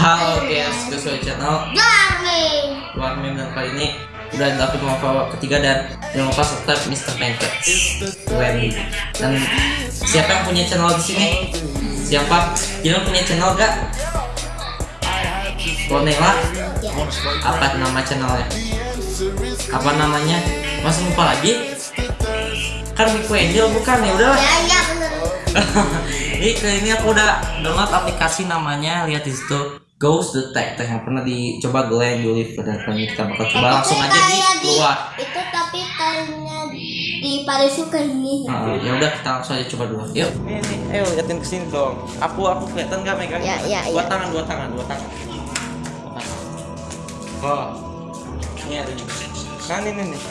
Halo guys, sesuai channel Darling. Warmim dan kali ini udah dapet mau ketiga dan jangan lupa subscribe Mr. Pancakes Wendy. Dan siapa yang punya channel di sini? Siapa? Jangan punya channel gak? Bonela? Apa nama channelnya? Apa namanya? Masih lupa lagi? Kan Miku Angel bukan ya udahlah. Ya ya bener. Ini kali ini aku udah download aplikasi namanya lihat di situ Ghost Detector yang pernah dicoba Glenn Julif dan kali ini kita bakal coba langsung aja di keluar. Itu tapi kayaknya di kayak gini. Nah, ya udah kita langsung aja coba dulu. Yuk. Ini, ayo liatin ke sini dong. Aku aku kelihatan nggak megang? Ya, ya, dua ya. tangan, dua tangan, dua tangan. Dua tangan. Oh. Ini ada juga. Kan ini nih.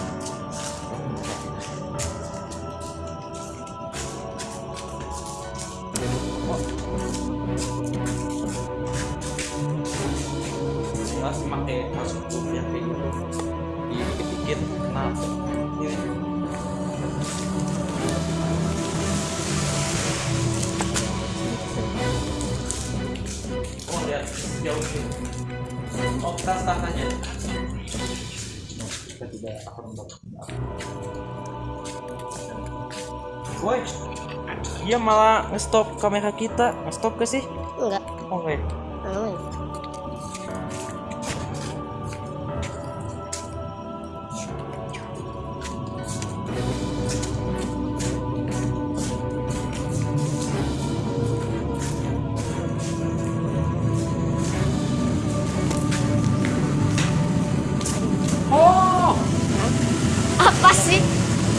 Masih pakai masuk dulu ya kayak gitu dikit-dikit kenapa ini oh lihat jauh sini oh kita start aja kita tidak akan Woi, dia malah nge-stop kamera kita. Nge-stop ke sih? Enggak. Oke. Aman.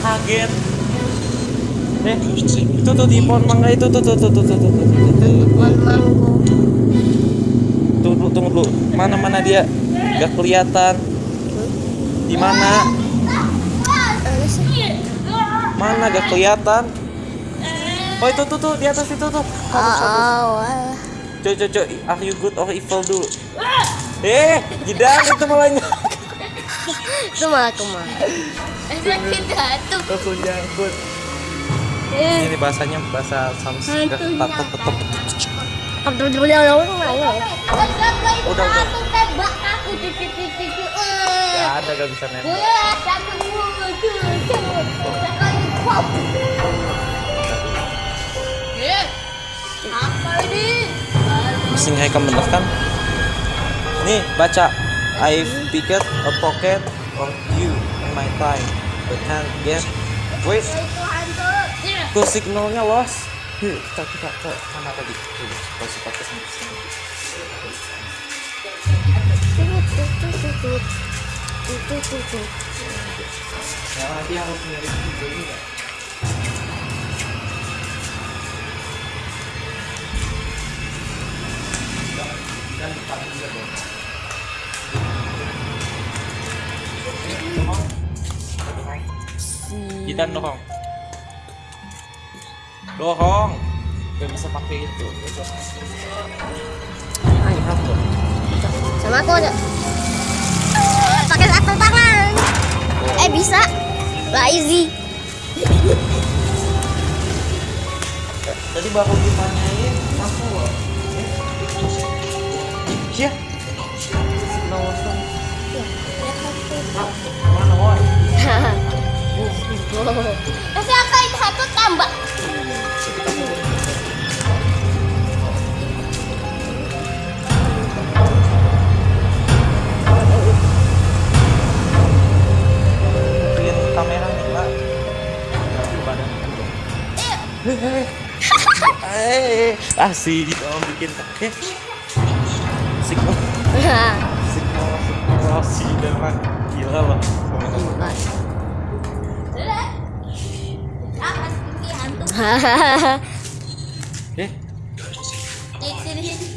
kaget. Eh itu tuh di pohon mangga itu tuh tuh tuh tuh tuh tuh tuh tunggu tunggu dulu. Mana mana dia nggak kelihatan. Di mana? Mana nggak kelihatan? Oh itu tuh tuh di atas itu tuh. Harus harus oh, oh, oh. coy coy are you good or evil dulu? Eh jidan itu malah itu malah. ke mana Langsung jangkut. Eh, Ini bahasanya bahasa mana? Udah, udah. Aku tembak aku titik-titik. Gak ada gak bisa nembak. Apa ini? Mesin bener kan? Nih baca. I've picked a pocket of you in my time, Padahal dia Wait tuh signalnya los. Kita kita ke sana tadi. Kita ke kita dorong. Dorong. Gak bisa pakai itu. Sama aku ada. Pakai satu tangan. Eh bisa. Lazy. Tadi baru ditanyain aku. Iya. Langsung. Ah, Mana woi? Kasi ang kain satu tambah. Eh, asik om bikin kakek. Asik om. Asik om, asik om, asik gila. eh?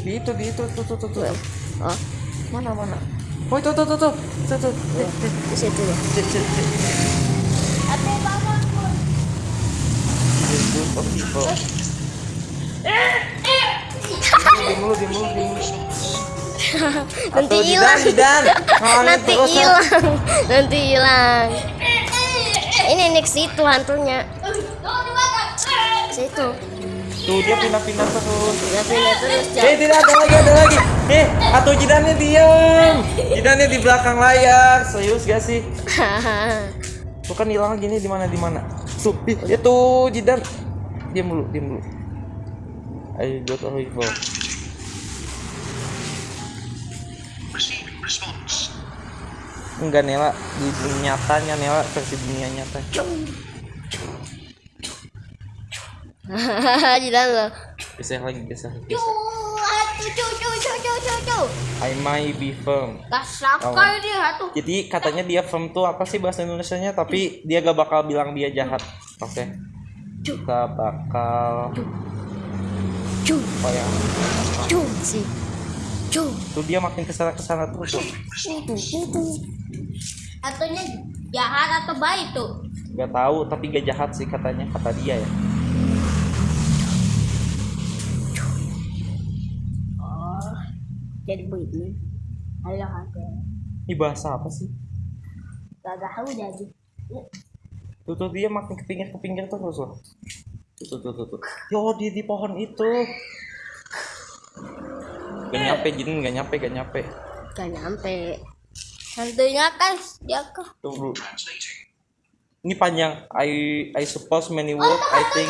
Gitu. Di itu tuh tuh tuh oh. Mana mana? Oh itu tuh tuh tuh. Tuh tuh di situ nanti hilang. nanti hilang. Nanti hilang. Ini next itu hantunya Situ. Tuh dia pindah-pindah terus. Udah pindah terus. Eh tidak ada lagi ada lagi. Eh Atau jidannya diam. Jidannya di belakang layar. Serius gak sih? Tuh kan hilang gini di mana di mana. Tuh, ih, itu jidan. Diam dulu, diam dulu. Ayo got a rifle. Enggak Nela di dunia nyatanya Nela versi dunia nyata. Lo. Geser lagi, cu. I might be firm. Kasakal dia atuh. Jadi katanya dia firm tuh apa sih bahasa Indonesianya tapi dia gak bakal bilang dia jahat. Oke. Kita bakal apa ya? cu si. Cu. Tuh dia makin ke sana ke sana terus tuh. Atuhnya jahat atau baik tuh? Gak tahu tapi gak jahat sih katanya kata dia ya. Jadi begini. Halo aku. Ini bahasa apa sih? Gak tahu jadi. Tuh tuh dia makin ke pinggir ke pinggir terus loh. Tuh tuh tuh tuh. tuh. Yo di di pohon itu. Gak nyampe jin gak nyampe gak nyampe. Gak nyampe. Hantunya kan dia ke. Tuh dulu. Ini panjang. I I suppose many words. I think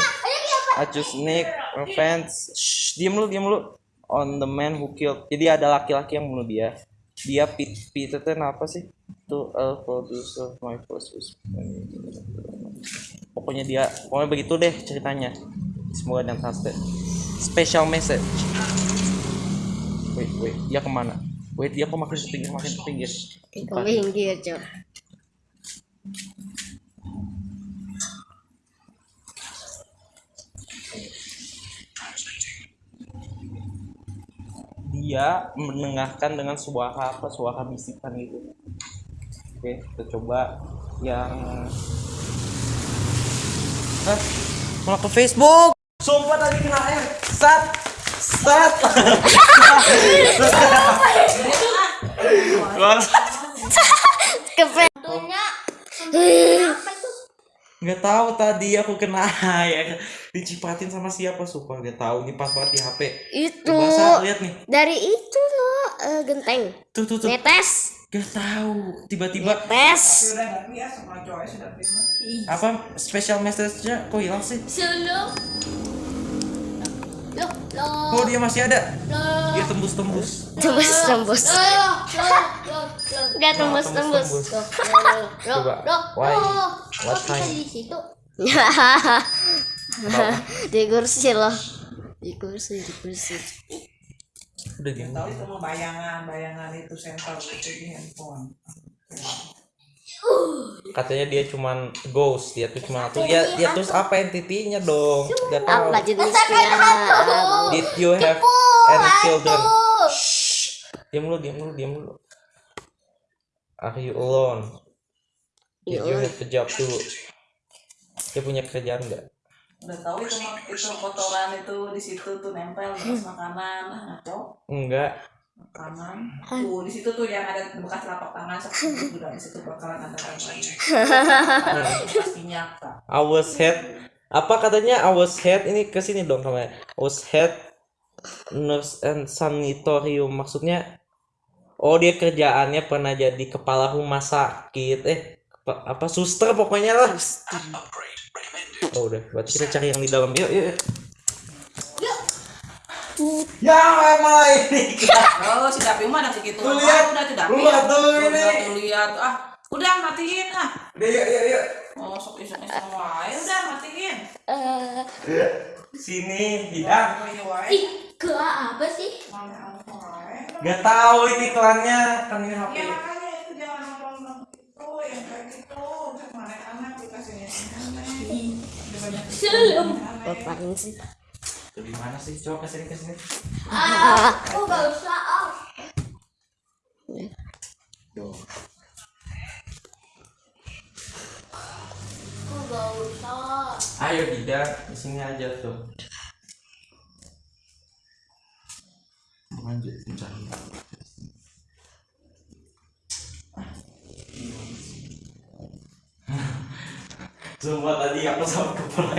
I just need revenge. Shh, diam lu, diam lu. On the man who killed. Jadi ada laki-laki yang bunuh dia. Dia Peter ten apa sih? To a producer my first. Pokoknya dia, pokoknya begitu deh ceritanya. Semoga dan trusted. Special message. Wait, wait, dia ke mana? Wait, dia kok makin ke pinggir, makin ke pinggir. Ke pinggir. Dia mendengarkan dengan suara apa suara bisikan gitu. Oke kita coba yang Hah? malah ke Facebook? Sumpah tadi kena air. Sat sat. Ke? Nggak tahu tadi aku kena air dicipatin sama siapa sumpah nggak tahu ini pas banget di HP Itu. Lihat nih Dari itu loh eh, genteng. tuh tuh tuh Netes. nggak tahu tiba-tiba Netes. apa special message-nya kok hilang sih Solo. Oh dia masih ada Loh. dia tembus-tembus Tembus tembus. Oh, Dia tembus tembus. tembus. Coba. Why? What time? di situ? di kursi loh. Di kursi, di kursi. udah dia tahu itu bayangan bayangan itu sensor itu di handphone katanya dia cuman ghost dia tuh cuma tuh ya dia terus apa entitinya dong? Gak tahu. Apa jenisnya? did you have any children? Shh. diam dulu diam dulu diam dulu are you alone? Did you have a job too? Dia punya kerjaan nggak? Udah tahu itu itu kotoran itu di situ tuh nempel bekas makanan ah ngaco enggak makanan tuh di situ tuh yang ada bekas telapak tangan seperti itu di situ bakalan ada lagi. Pasti nyata I was head. Apa katanya? I was head ini ke sini dong kamera I was head nurse and sanatorium maksudnya oh dia kerjaannya pernah jadi kepala rumah sakit. Eh apa, apa suster pokoknya lah. Oh udah. Berarti kita cari yang di dalam. Yuk yuk, yuk. Ya malah ini. Oh si Dapi mah ada segitu Tuh, lihat. udah Dapi. Lu lihat tuh Tuh, ini. lihat, tuh, lihat. Ah udah matiin. Ah. Udah yuk yuk yuk. Oh sok iseng iseng wae. Udah matiin. Eh, sini hidang wae. ih, ke apa sih? Nggak tahu ini iklannya kan ini HP Ya makanya itu jangan nonton itu yang kayak gitu. Mana anak dikasihnya Belum. Apaan sih? Tuh, di mana sih coba ke sini ke sini Ah, oh gak usah. ah. Tuh. Oh gak usah. Ayo Dida, di sini aja tuh. Lanjut mencari. Semua tadi aku sama kepala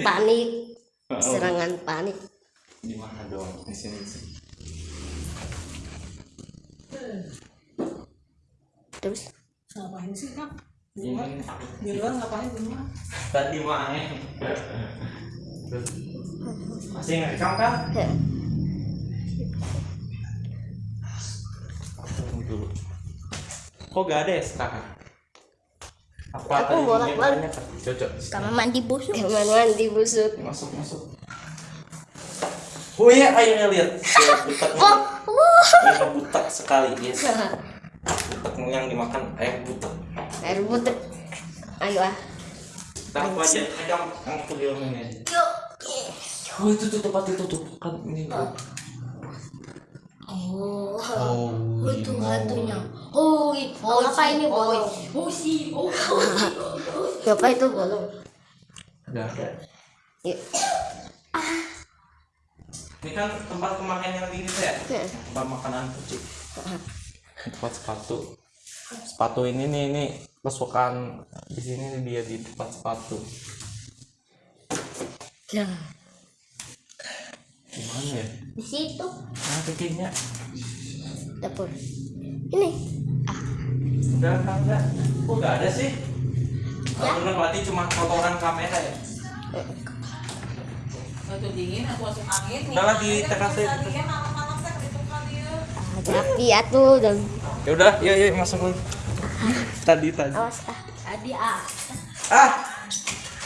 Panik serangan panik. Di mana dong di sini, terus? Ngapain sih kak? Di luar? Ngapain di rumah tadi main masih ngerekam kak? Ya. kok gak ada ya sekarang? Apa Aku bolak-balik. banyak kan? Cocok. kamar mandi busuk kamar mandi busuk Masuk masuk. Oh iya airnya lihat. Oh uh. Airnya butak sekali guys. Butak yang dimakan air butak. air butek ayo ah Kita aku aja pegang aku di ini aja. Oh itu tuh tempat itu tuh kan ini. oh Oh, itu hantunya oh oh apa ini bolong Oh, sih. Oh, apa itu bolong Udah ada. Yuk. Ini kan tempat pemakaian yang tinggi ya. Tempat makanan kucing. Tempat sepatu. Sepatu ini nih ini kesukaan di sini dia di tempat sepatu. ya Gimana ya? di situ Nah, kayaknya dapur ini udah enggak. Kok enggak ada sih? Ya. berarti cuma kotoran kamera ya? itu dingin, aku masuk angin. Udah lah, di teras aja. Dia malam-malam saya di tukang dia. ada api atuh dan Ya udah, yuk yuk masuk dulu. Tadi tadi. awas ah Tadi ah. Ah.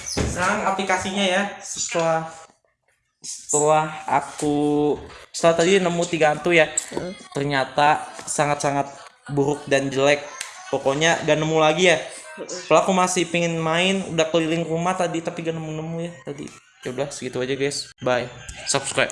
Sekarang aplikasinya ya setelah setelah aku setelah tadi nemu tiga hantu ya ternyata sangat-sangat buruk dan jelek pokoknya gak nemu lagi ya kalau aku masih pengen main udah keliling rumah tadi tapi gak nemu-nemu ya tadi. Ya udah segitu aja guys. Bye. Subscribe